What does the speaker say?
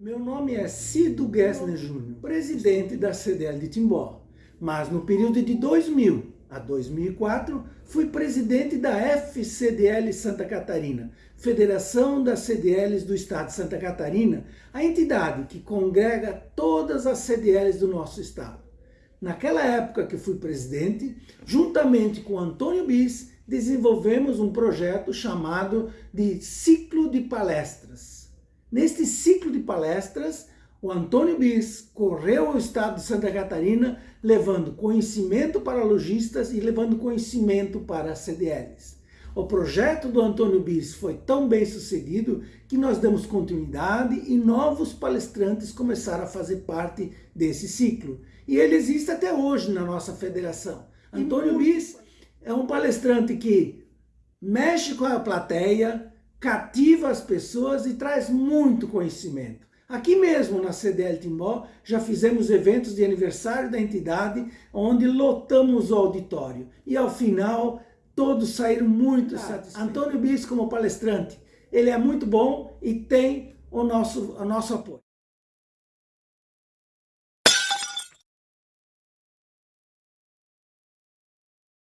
Meu nome é Cido Gessner Júnior, presidente da CDL de Timbó, mas no período de 2000 a 2004 fui presidente da FCDL Santa Catarina, Federação das CDLs do Estado de Santa Catarina, a entidade que congrega todas as CDLs do nosso estado. Naquela época que fui presidente, juntamente com Antônio Bis, desenvolvemos um projeto chamado de Ciclo de Palestras Neste ciclo de palestras, o Antônio Bis correu ao estado de Santa Catarina levando conhecimento para lojistas e levando conhecimento para CDLs. O projeto do Antônio Bis foi tão bem sucedido que nós damos continuidade e novos palestrantes começaram a fazer parte desse ciclo. E ele existe até hoje na nossa federação. Antônio Bis é um palestrante que mexe com a plateia, cativa as pessoas e traz muito conhecimento. Aqui mesmo na CDL Timbó já fizemos eventos de aniversário da entidade onde lotamos o auditório e ao final todos saíram muito ah, satisfeitos. Antônio Bis como palestrante, ele é muito bom e tem o nosso, o nosso apoio.